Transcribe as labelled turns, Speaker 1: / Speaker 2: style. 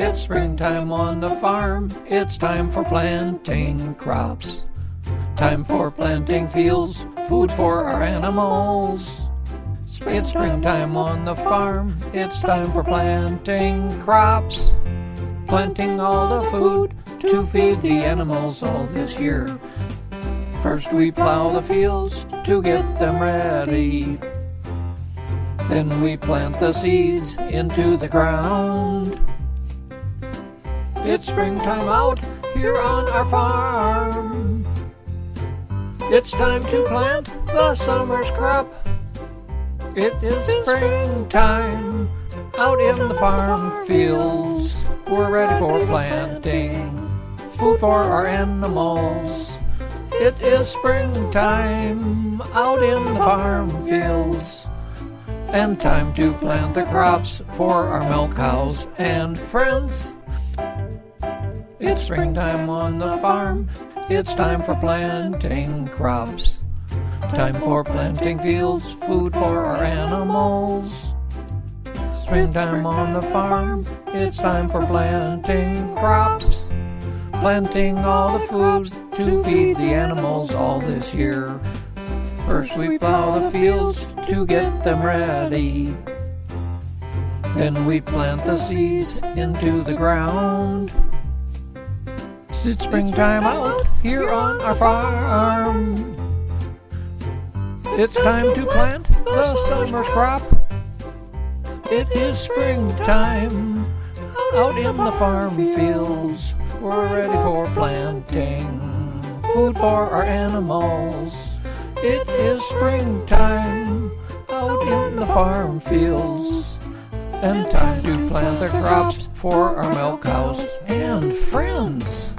Speaker 1: It's springtime on the farm. It's time for planting crops. Time for planting fields, food for our animals. It's springtime on the farm. It's time for planting crops. Planting all the food to feed the animals all this year. First we plow the fields to get them ready. Then we plant the seeds into the ground. It's springtime out here on our farm. It's time to plant the summer's crop. It is springtime out in the farm fields. We're ready for planting food for our animals. It is springtime out in the farm fields. And time to plant the crops for our milk cows and friends. It's springtime on the farm. It's time for planting crops. Time for planting fields, food for our animals. Springtime on the farm. It's time for planting crops. Planting all the food to feed the animals all this year. First we plow the fields to get them ready. Then we plant the seeds into the ground. It's springtime out here on our farm. It's time to plant the summer's crop. It is springtime out in the farm fields. We're ready for planting food for our animals. It is springtime out in the farm fields. And time to plant the crops for our milk cows and friends.